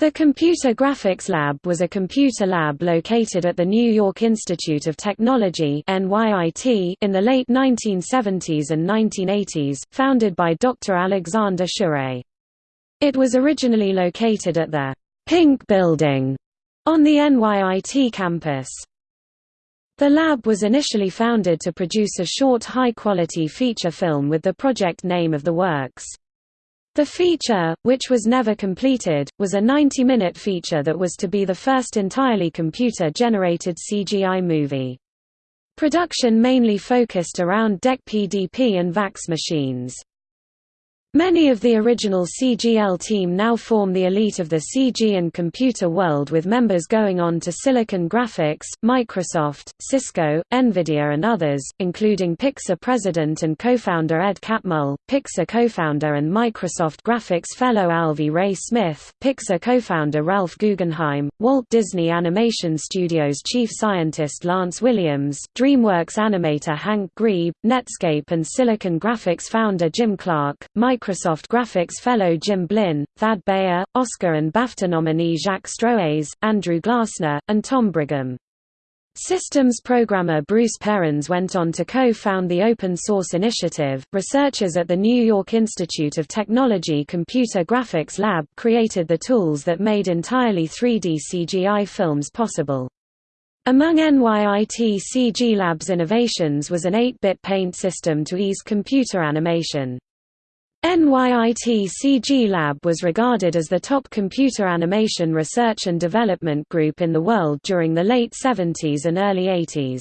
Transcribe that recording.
The Computer Graphics Lab was a computer lab located at the New York Institute of Technology in the late 1970s and 1980s, founded by Dr. Alexander Schure. It was originally located at the Pink Building on the NYIT campus. The lab was initially founded to produce a short high-quality feature film with the project name of the works. The feature, which was never completed, was a 90-minute feature that was to be the first entirely computer-generated CGI movie. Production mainly focused around DEC PDP and VAX machines. Many of the original CGL team now form the elite of the CG and computer world with members going on to Silicon Graphics, Microsoft, Cisco, Nvidia and others, including Pixar president and co-founder Ed Catmull, Pixar co-founder and Microsoft Graphics fellow Alvy Ray Smith, Pixar co-founder Ralph Guggenheim, Walt Disney Animation Studios chief scientist Lance Williams, DreamWorks animator Hank Grebe, Netscape and Silicon Graphics founder Jim Clark, Microsoft Graphics fellow Jim Blinn, Thad Beier, Oscar and BAFTA nominee Jacques Stroweis, Andrew Glassner, and Tom Brigham. Systems programmer Bruce Perens went on to co-found the Open Source Initiative. Researchers at the New York Institute of Technology Computer Graphics Lab created the tools that made entirely 3D CGI films possible. Among NYIT CG Lab's innovations was an 8-bit paint system to ease computer animation. NYIT CG Lab was regarded as the top computer animation research and development group in the world during the late 70s and early 80s.